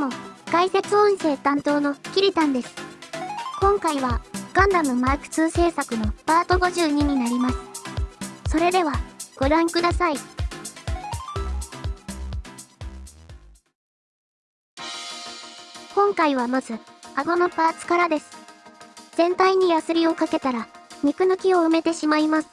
も、解説音声担当のキリタンです。今回は、ガンダムマーク2制作のパート52になります。それでは、ご覧ください。今回はまず、顎のパーツからです。全体にヤスリをかけたら、肉抜きを埋めてしまいます。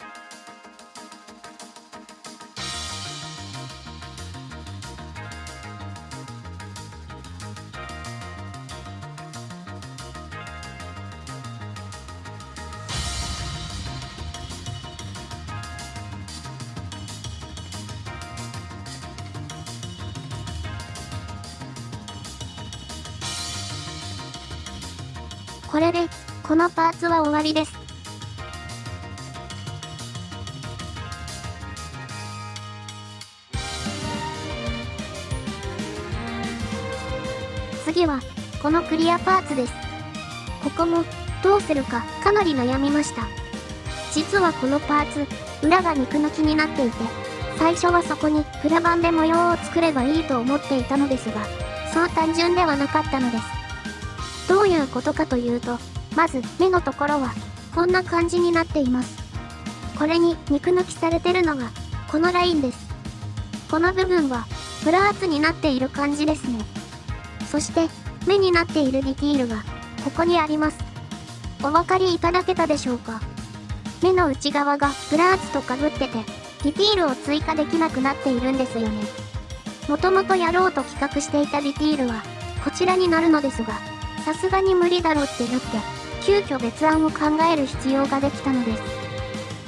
これで、このパーツは終わりです。次は、このクリアパーツです。ここも、どうするかかなり悩みました。実はこのパーツ、裏が肉抜きになっていて、最初はそこにプラ板で模様を作ればいいと思っていたのですが、そう単純ではなかったのです。どういうことかというと、まず目のところは、こんな感じになっています。これに肉抜きされてるのが、このラインです。この部分は、プラーツになっている感じですね。そして、目になっているディティールが、ここにあります。お分かりいただけたでしょうか？目の内側がプラーツとかぶってて、ディティールを追加できなくなっているんですよね。もともとやろうと企画していたディティールは、こちらになるのですが、さすがに無理だろってなって、急遽別案を考える必要ができたので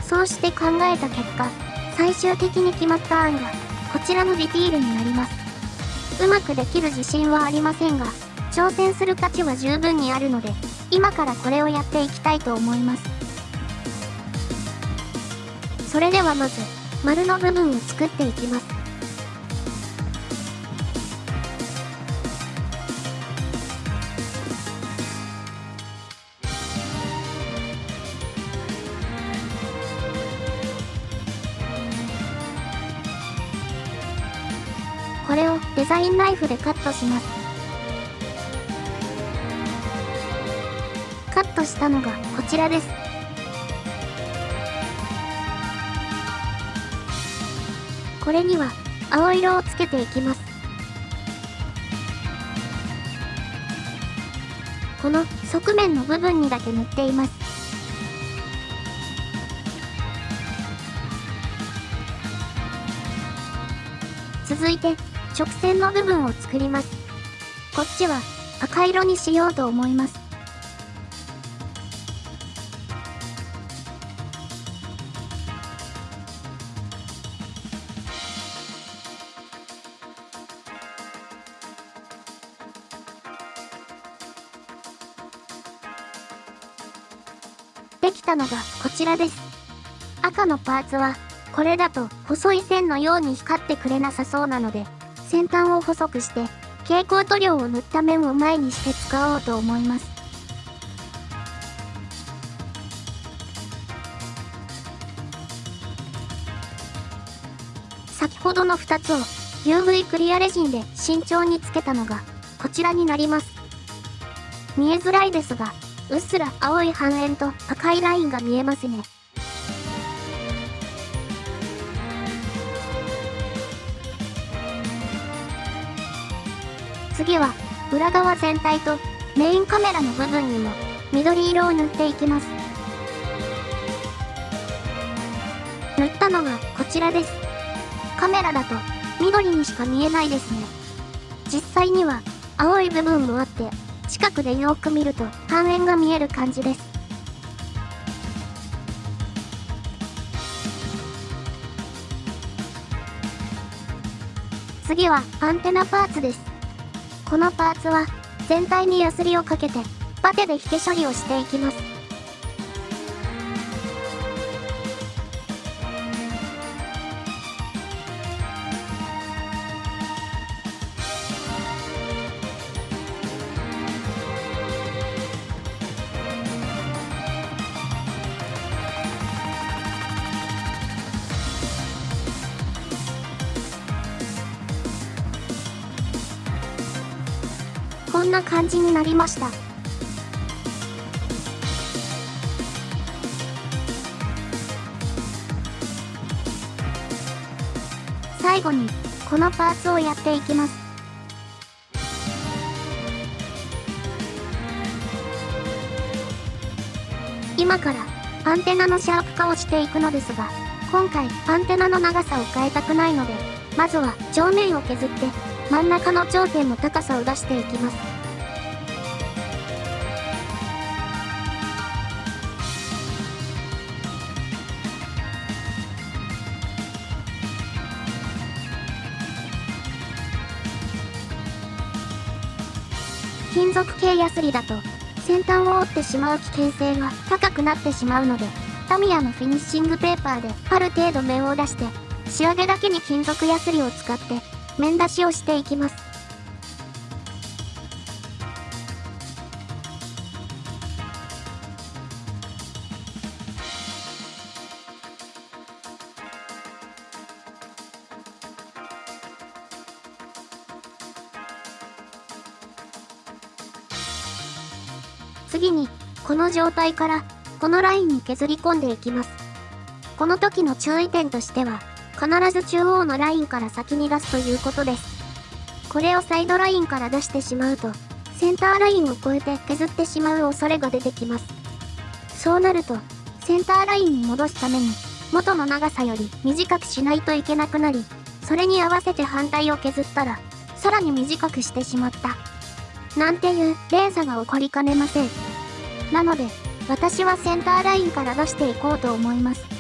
す。そうして考えた結果、最終的に決まった案が、こちらのディティールになります。うまくできる自信はありませんが、挑戦する価値は十分にあるので、今からこれをやっていきたいと思います。それではまず、丸の部分を作っていきます。これをデザインナイフでカットします。カットしたのがこちらです。これには青色をつけていきます。この側面の部分にだけ塗っています。続いて直線の部分を作ります。こっちは赤色にしようと思います。できたのがこちらです。赤のパーツは、これだと細い線のように光ってくれなさそうなので、先端を細くして、蛍光塗料を塗った面を前にして使おうと思います。先ほどの2つを UV クリアレジンで慎重につけたのがこちらになります。見えづらいですが、うっすら青い半円と赤いラインが見えますね。次は、裏側全体とメインカメラの部分にも緑色を塗っていきます。塗ったのがこちらです。カメラだと緑にしか見えないですね。実際には青い部分もあって、近くでよく見ると半円が見える感じです。次はアンテナパーツです。このパーツは全体にヤスリをかけてパテで引け処理をしていきます。こんな感じになりました。最後に、このパーツをやっていきます。今からアンテナのシャープ化をしていくのですが、今回アンテナの長さを変えたくないので、まずは上面を削って真ん中の頂点の高さを出していきます。金属系ヤスリだと先端を折ってしまう危険性が高くなってしまうのでタミヤのフィニッシングペーパーである程度面を出して仕上げだけに金属ヤスリを使って面出しをしていきます。次に、この状態から、このラインに削り込んでいきます。この時の注意点としては、必ず中央のラインから先に出すということです。これをサイドラインから出してしまうと、センターラインを越えて削ってしまう恐れが出てきます。そうなると、センターラインに戻すために、元の長さより短くしないといけなくなり、それに合わせて反対を削ったら、さらに短くしてしまった。なんていう連鎖が起こりかねません。なので、私はセンターラインから出していこうと思います。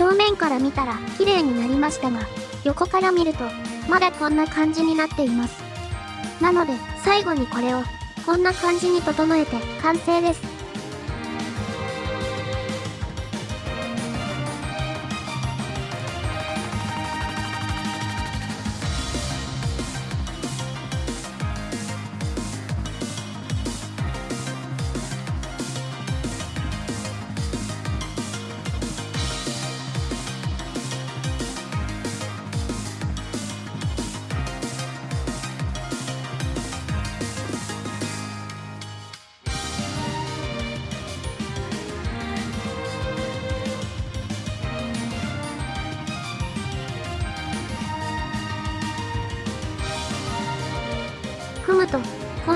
正面から見たら綺麗になりましたが、横から見ると、まだこんな感じになっています。なので、最後にこれを、こんな感じに整えて完成です。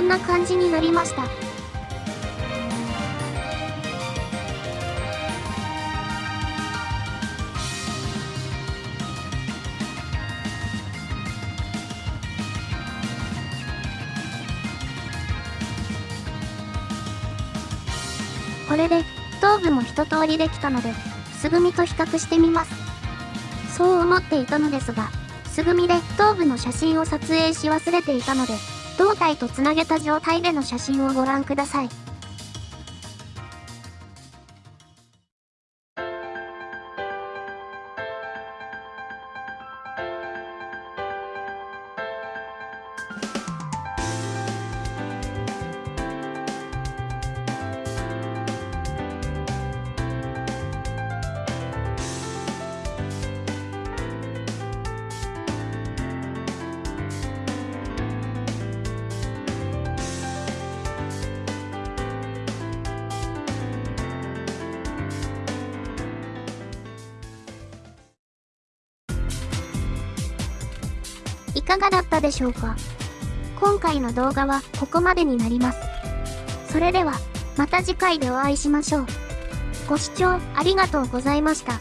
んな感じになりました。これで、頭部も一通りできたので、すぐみと比較してみます。そう思っていたのですが、すぐみで頭部の写真を撮影し忘れていたので、胴体とつなげた状態での写真をご覧ください。いかがだったでしょうか？今回の動画はここまでになります。それでは、また次回でお会いしましょう。ご視聴ありがとうございました。